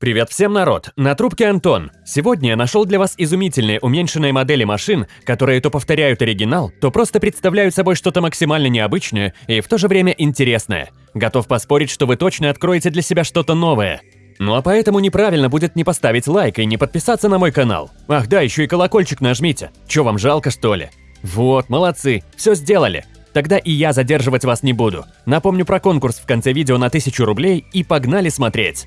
Привет всем, народ! На трубке Антон. Сегодня я нашел для вас изумительные уменьшенные модели машин, которые то повторяют оригинал, то просто представляют собой что-то максимально необычное и в то же время интересное. Готов поспорить, что вы точно откроете для себя что-то новое. Ну а поэтому неправильно будет не поставить лайк и не подписаться на мой канал. Ах да, еще и колокольчик нажмите. Че вам жалко что ли? Вот, молодцы, все сделали. Тогда и я задерживать вас не буду. Напомню про конкурс в конце видео на 1000 рублей и погнали смотреть.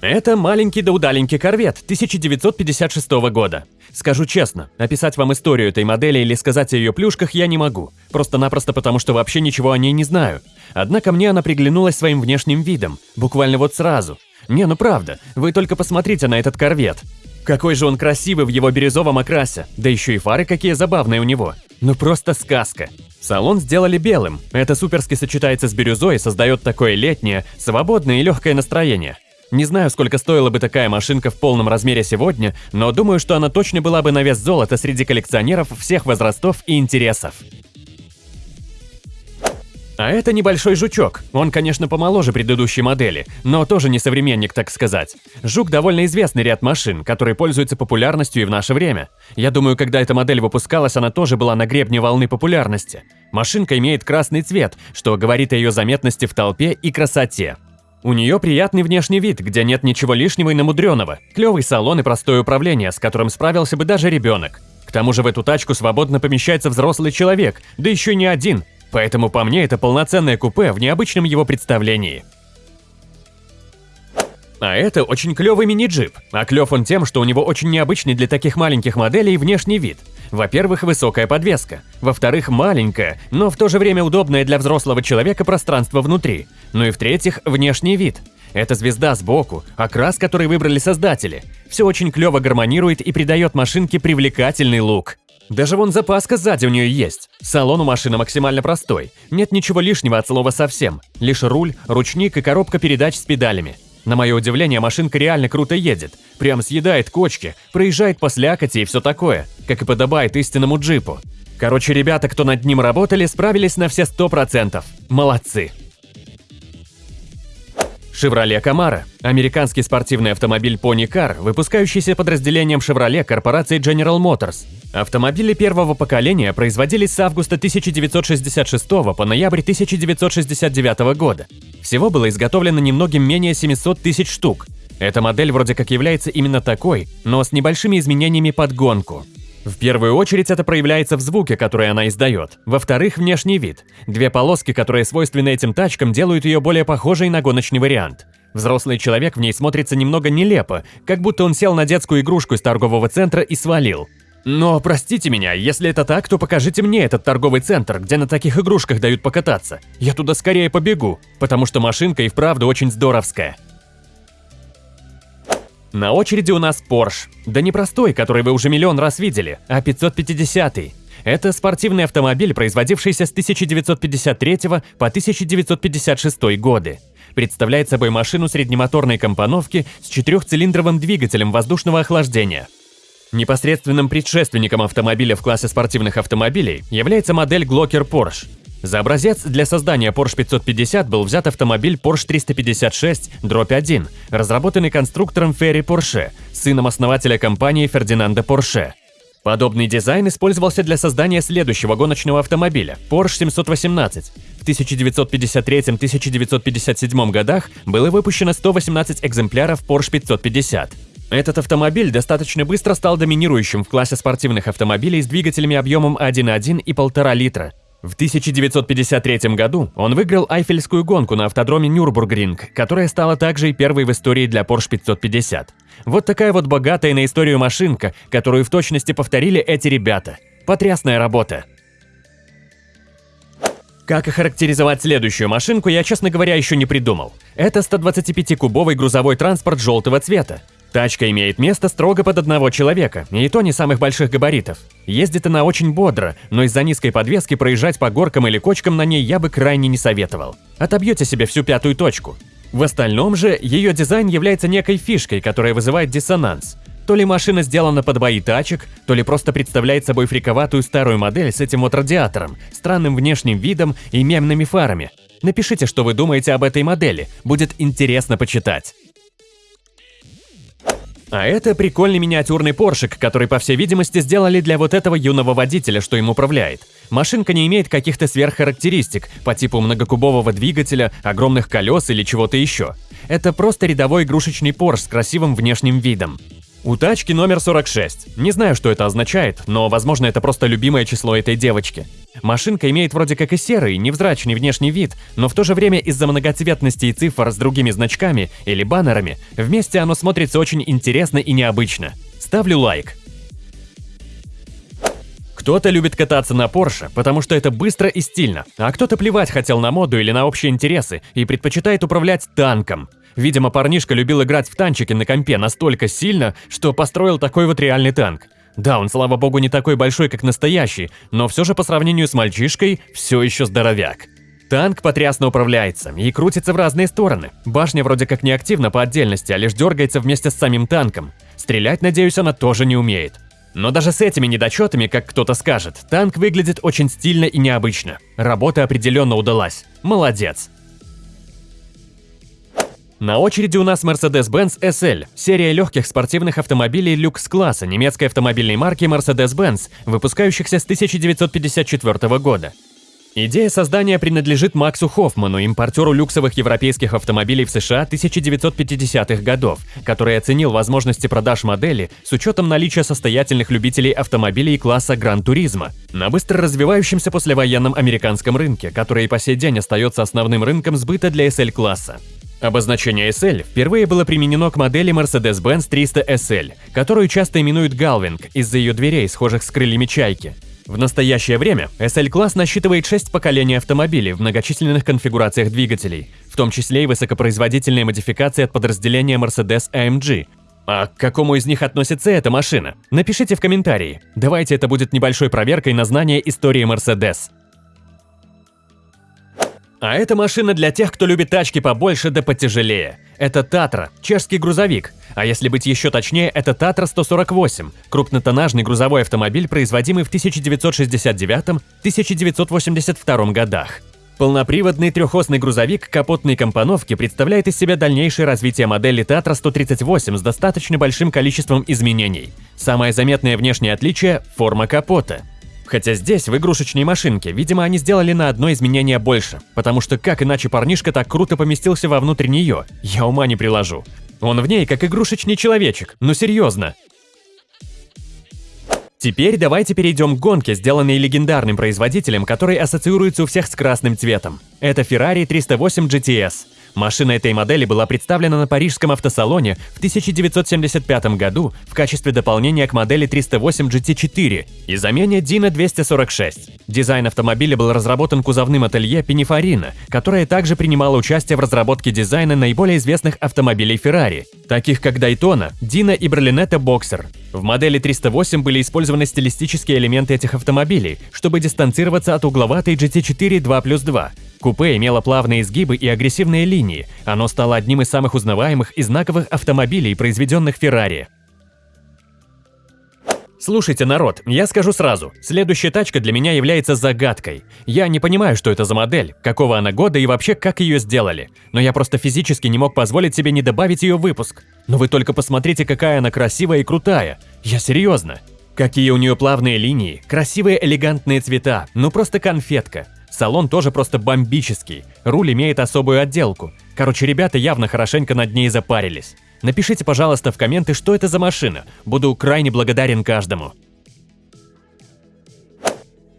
Это маленький да удаленький корвет 1956 года. Скажу честно, описать вам историю этой модели или сказать о ее плюшках я не могу, просто-напросто потому, что вообще ничего о ней не знаю. Однако мне она приглянулась своим внешним видом, буквально вот сразу. Не, ну правда, вы только посмотрите на этот корвет. Какой же он красивый в его бирюзовом окрасе, да еще и фары какие забавные у него. Ну просто сказка. Салон сделали белым, это суперски сочетается с бирюзой и создает такое летнее, свободное и легкое настроение. Не знаю, сколько стоила бы такая машинка в полном размере сегодня, но думаю, что она точно была бы на вес золота среди коллекционеров всех возрастов и интересов. А это небольшой жучок. Он, конечно, помоложе предыдущей модели, но тоже не современник, так сказать. Жук довольно известный ряд машин, который пользуется популярностью и в наше время. Я думаю, когда эта модель выпускалась, она тоже была на гребне волны популярности. Машинка имеет красный цвет, что говорит о ее заметности в толпе и красоте. У нее приятный внешний вид, где нет ничего лишнего и намудренного, клевый салон и простое управление, с которым справился бы даже ребенок. К тому же в эту тачку свободно помещается взрослый человек, да еще не один, поэтому по мне это полноценное купе в необычном его представлении. А это очень клевый мини-джип, а клев он тем, что у него очень необычный для таких маленьких моделей внешний вид. Во-первых, высокая подвеска. Во-вторых, маленькая, но в то же время удобное для взрослого человека пространство внутри. Ну и в-третьих, внешний вид. Это звезда сбоку, окрас, который выбрали создатели. Все очень клево гармонирует и придает машинке привлекательный лук. Даже вон запаска сзади у нее есть. Салон у машины максимально простой. Нет ничего лишнего от слова совсем. Лишь руль, ручник и коробка передач с педалями. На мое удивление, машинка реально круто едет. Прям съедает кочки, проезжает по слякоти и все такое, как и подобает истинному джипу. Короче, ребята, кто над ним работали, справились на все 100%. Молодцы. Chevrolet Camaro – американский спортивный автомобиль Pony Car, выпускающийся подразделением Chevrolet корпорации General Motors. Автомобили первого поколения производились с августа 1966 по ноябрь 1969 года. Всего было изготовлено немногим менее 700 тысяч штук. Эта модель вроде как является именно такой, но с небольшими изменениями под гонку. В первую очередь это проявляется в звуке, который она издает. Во-вторых, внешний вид. Две полоски, которые свойственны этим тачкам, делают ее более похожей на гоночный вариант. Взрослый человек в ней смотрится немного нелепо, как будто он сел на детскую игрушку из торгового центра и свалил. Но простите меня, если это так, то покажите мне этот торговый центр, где на таких игрушках дают покататься. Я туда скорее побегу, потому что машинка и вправду очень здоровская. На очереди у нас Porsche. Да не простой, который вы уже миллион раз видели, а 550 -й. Это спортивный автомобиль, производившийся с 1953 по 1956 годы. Представляет собой машину среднемоторной компоновки с четырехцилиндровым двигателем воздушного охлаждения. Непосредственным предшественником автомобиля в классе спортивных автомобилей является модель Glocker Porsche. За образец для создания Porsche 550 был взят автомобиль Porsche 356 1, разработанный конструктором Ферри Порше, сыном основателя компании Фердинанда Порше. Подобный дизайн использовался для создания следующего гоночного автомобиля – Porsche 718. В 1953-1957 годах было выпущено 118 экземпляров Porsche 550. Этот автомобиль достаточно быстро стал доминирующим в классе спортивных автомобилей с двигателями объемом 1.1 и 1,5 литра. В 1953 году он выиграл Айфельскую гонку на автодроме Нюрбургринг, которая стала также и первой в истории для Porsche 550. Вот такая вот богатая на историю машинка, которую в точности повторили эти ребята. Потрясная работа. Как охарактеризовать следующую машинку, я, честно говоря, еще не придумал. Это 125-кубовый грузовой транспорт желтого цвета. Тачка имеет место строго под одного человека, и то не самых больших габаритов. Ездит она очень бодро, но из-за низкой подвески проезжать по горкам или кочкам на ней я бы крайне не советовал. Отобьете себе всю пятую точку. В остальном же, ее дизайн является некой фишкой, которая вызывает диссонанс. То ли машина сделана под бои тачек, то ли просто представляет собой фриковатую старую модель с этим вот радиатором, странным внешним видом и мемными фарами. Напишите, что вы думаете об этой модели, будет интересно почитать. А это прикольный миниатюрный поршик, который, по всей видимости, сделали для вот этого юного водителя, что им управляет. Машинка не имеет каких-то сверххарактеристик по типу многокубового двигателя, огромных колес или чего-то еще. Это просто рядовой игрушечный Порш с красивым внешним видом. У тачки номер 46. Не знаю, что это означает, но, возможно, это просто любимое число этой девочки. Машинка имеет вроде как и серый, невзрачный внешний вид, но в то же время из-за многоцветности и цифр с другими значками или баннерами, вместе оно смотрится очень интересно и необычно. Ставлю лайк. Кто-то любит кататься на Porsche, потому что это быстро и стильно, а кто-то плевать хотел на моду или на общие интересы и предпочитает управлять танком. Видимо, парнишка любил играть в танчики на компе настолько сильно, что построил такой вот реальный танк. Да, он, слава богу, не такой большой, как настоящий, но все же по сравнению с мальчишкой все еще здоровяк. Танк потрясно управляется и крутится в разные стороны. Башня вроде как не активна по отдельности, а лишь дергается вместе с самим танком. Стрелять, надеюсь, она тоже не умеет. Но даже с этими недочетами, как кто-то скажет, танк выглядит очень стильно и необычно. Работа определенно удалась. Молодец. На очереди у нас Mercedes-Benz SL, серия легких спортивных автомобилей люкс-класса немецкой автомобильной марки Mercedes-Benz, выпускающихся с 1954 года. Идея создания принадлежит Максу Хоффману, импортеру люксовых европейских автомобилей в США 1950-х годов, который оценил возможности продаж модели с учетом наличия состоятельных любителей автомобилей класса Гран-туризма на быстро развивающемся послевоенном американском рынке, который и по сей день остается основным рынком сбыта для SL-класса. Обозначение SL впервые было применено к модели Mercedes-Benz 300 SL, которую часто именуют Галвинг из-за ее дверей, схожих с крыльями чайки. В настоящее время SL-класс насчитывает 6 поколений автомобилей в многочисленных конфигурациях двигателей, в том числе и высокопроизводительные модификации от подразделения Mercedes-AMG. А к какому из них относится эта машина? Напишите в комментарии. Давайте это будет небольшой проверкой на знание истории Mercedes. А это машина для тех, кто любит тачки побольше да потяжелее. Это Татра, чешский грузовик. А если быть еще точнее, это Татра 148, крупнотоннажный грузовой автомобиль, производимый в 1969-1982 годах. Полноприводный трехосный грузовик капотной компоновки представляет из себя дальнейшее развитие модели Татра 138 с достаточно большим количеством изменений. Самое заметное внешнее отличие – форма капота – Хотя здесь, в игрушечной машинке, видимо, они сделали на одно изменение больше, потому что как иначе парнишка так круто поместился вовнутрь нее, я ума не приложу. Он в ней как игрушечный человечек, ну серьезно. Теперь давайте перейдем к гонке, сделанной легендарным производителем, который ассоциируется у всех с красным цветом. Это Ferrari 308 GTS. Машина этой модели была представлена на парижском автосалоне в 1975 году в качестве дополнения к модели 308 GT4 и замене Dino 246. Дизайн автомобиля был разработан кузовным ателье Pininfarina, которое также принимало участие в разработке дизайна наиболее известных автомобилей Ferrari, таких как Daytona, Dino и Berlinetta Boxer. В модели 308 были использованы стилистические элементы этих автомобилей, чтобы дистанцироваться от угловатой GT4 2 плюс 2, Купе имело плавные изгибы и агрессивные линии. Оно стало одним из самых узнаваемых и знаковых автомобилей, произведенных Феррари. Слушайте, народ, я скажу сразу, следующая тачка для меня является загадкой. Я не понимаю, что это за модель, какого она года и вообще как ее сделали. Но я просто физически не мог позволить себе не добавить ее в выпуск. Но вы только посмотрите, какая она красивая и крутая. Я серьезно. Какие у нее плавные линии, красивые элегантные цвета, ну просто конфетка. Салон тоже просто бомбический, руль имеет особую отделку. Короче, ребята явно хорошенько над ней запарились. Напишите, пожалуйста, в комменты, что это за машина. Буду крайне благодарен каждому.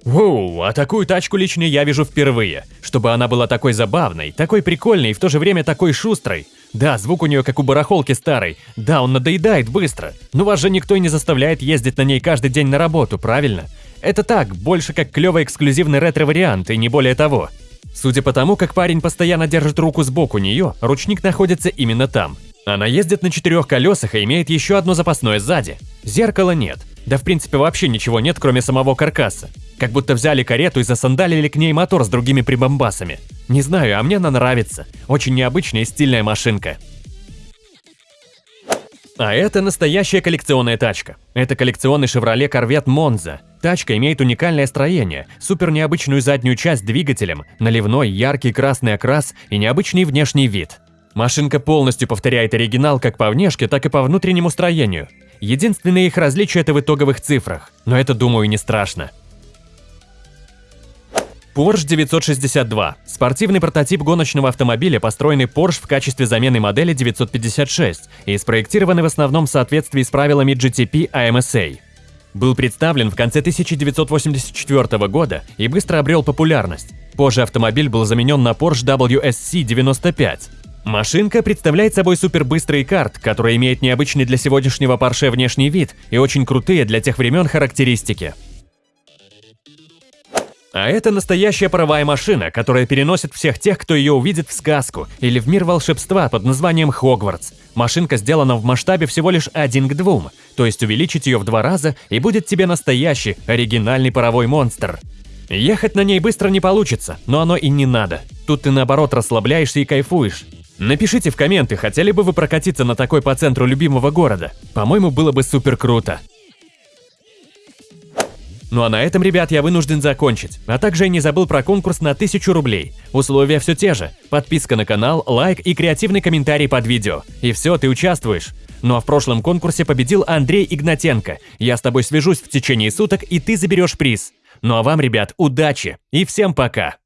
Воу, а такую тачку лично я вижу впервые. Чтобы она была такой забавной, такой прикольной и в то же время такой шустрой. Да, звук у нее как у барахолки старой. Да, он надоедает быстро. Но вас же никто и не заставляет ездить на ней каждый день на работу, правильно? Это так, больше как клевый эксклюзивный ретро-вариант и не более того. Судя по тому, как парень постоянно держит руку сбоку нее, ручник находится именно там. Она ездит на четырех колесах и имеет еще одно запасное сзади. Зеркала нет. Да в принципе вообще ничего нет, кроме самого каркаса. Как будто взяли карету и засандалили к ней мотор с другими прибамбасами. Не знаю, а мне она нравится. Очень необычная и стильная машинка. А это настоящая коллекционная тачка. Это коллекционный Chevrolet Corvette Monza. Тачка имеет уникальное строение, супер необычную заднюю часть двигателем, наливной яркий красный окрас и необычный внешний вид. Машинка полностью повторяет оригинал как по внешке, так и по внутреннему строению. Единственное их различие – это в итоговых цифрах, но это, думаю, не страшно. Porsche 962 – спортивный прототип гоночного автомобиля, построенный Porsche в качестве замены модели 956 и спроектированный в основном в соответствии с правилами GTP AMSA. Был представлен в конце 1984 года и быстро обрел популярность. Позже автомобиль был заменен на Porsche WSC 95. Машинка представляет собой супербыстрый карт, который имеет необычный для сегодняшнего Porsche внешний вид и очень крутые для тех времен характеристики. А это настоящая паровая машина, которая переносит всех тех, кто ее увидит в сказку или в мир волшебства под названием Хогвартс. Машинка сделана в масштабе всего лишь один к двум, то есть увеличить ее в два раза и будет тебе настоящий, оригинальный паровой монстр. Ехать на ней быстро не получится, но оно и не надо. Тут ты наоборот расслабляешься и кайфуешь. Напишите в комменты, хотели бы вы прокатиться на такой по центру любимого города. По-моему, было бы супер круто. Ну а на этом, ребят, я вынужден закончить. А также я не забыл про конкурс на 1000 рублей. Условия все те же. Подписка на канал, лайк и креативный комментарий под видео. И все, ты участвуешь. Ну а в прошлом конкурсе победил Андрей Игнатенко. Я с тобой свяжусь в течение суток, и ты заберешь приз. Ну а вам, ребят, удачи и всем пока!